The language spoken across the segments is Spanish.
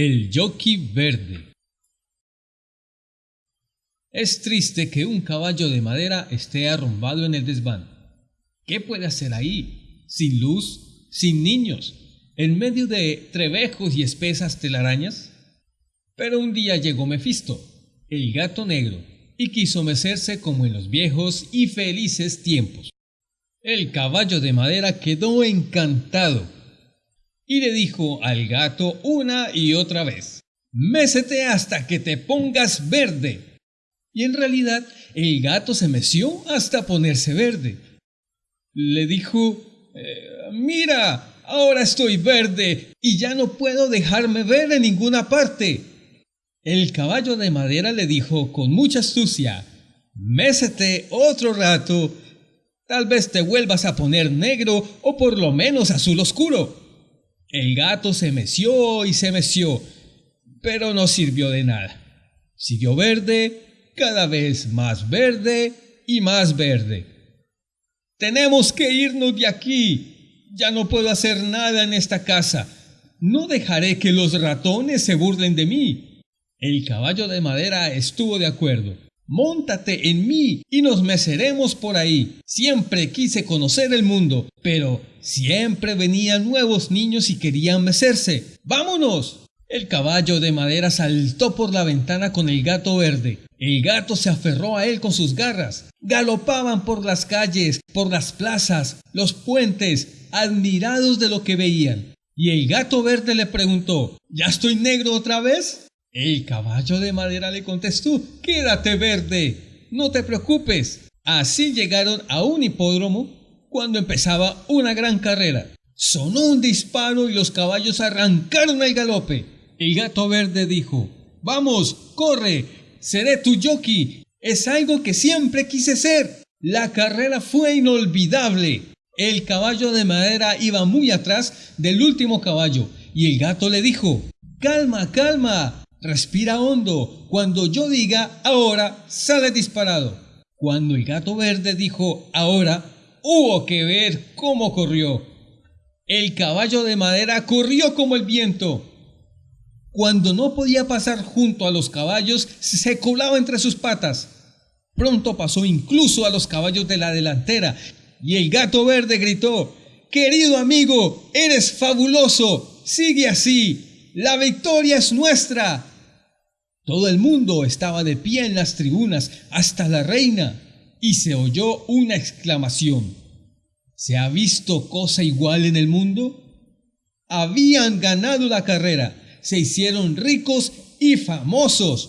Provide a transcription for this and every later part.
El jockey verde. Es triste que un caballo de madera esté arrumbado en el desván. ¿Qué puede hacer ahí? Sin luz, sin niños, en medio de trebejos y espesas telarañas. Pero un día llegó Mefisto, el gato negro, y quiso mecerse como en los viejos y felices tiempos. El caballo de madera quedó encantado y le dijo al gato una y otra vez, Mécete hasta que te pongas verde. Y en realidad el gato se meció hasta ponerse verde. Le dijo, eh, Mira, ahora estoy verde y ya no puedo dejarme ver en ninguna parte. El caballo de madera le dijo con mucha astucia, Mécete otro rato, tal vez te vuelvas a poner negro o por lo menos azul oscuro. El gato se meció y se meció, pero no sirvió de nada. Siguió verde, cada vez más verde y más verde. Tenemos que irnos de aquí. Ya no puedo hacer nada en esta casa. No dejaré que los ratones se burlen de mí. El caballo de madera estuvo de acuerdo. Móntate en mí y nos meceremos por ahí. Siempre quise conocer el mundo, pero siempre venían nuevos niños y querían mecerse. ¡Vámonos! El caballo de madera saltó por la ventana con el gato verde. El gato se aferró a él con sus garras. Galopaban por las calles, por las plazas, los puentes, admirados de lo que veían. Y el gato verde le preguntó, ¿Ya estoy negro otra vez? El caballo de madera le contestó, Quédate verde, no te preocupes. Así llegaron a un hipódromo cuando empezaba una gran carrera. Sonó un disparo y los caballos arrancaron al galope. El gato verde dijo, Vamos, corre, seré tu jockey. Es algo que siempre quise ser. La carrera fue inolvidable. El caballo de madera iba muy atrás del último caballo y el gato le dijo, Calma, calma, Respira hondo. Cuando yo diga ahora, sale disparado. Cuando el gato verde dijo ahora, hubo que ver cómo corrió. El caballo de madera corrió como el viento. Cuando no podía pasar junto a los caballos, se colaba entre sus patas. Pronto pasó incluso a los caballos de la delantera, y el gato verde gritó, Querido amigo, eres fabuloso, sigue así, la victoria es nuestra. Todo el mundo estaba de pie en las tribunas, hasta la reina, y se oyó una exclamación. ¿Se ha visto cosa igual en el mundo? Habían ganado la carrera, se hicieron ricos y famosos.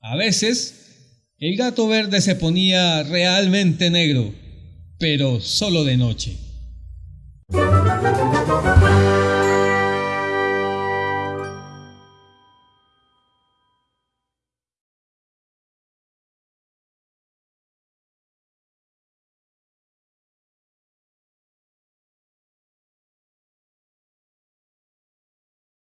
A veces, el gato verde se ponía realmente negro, pero solo de noche.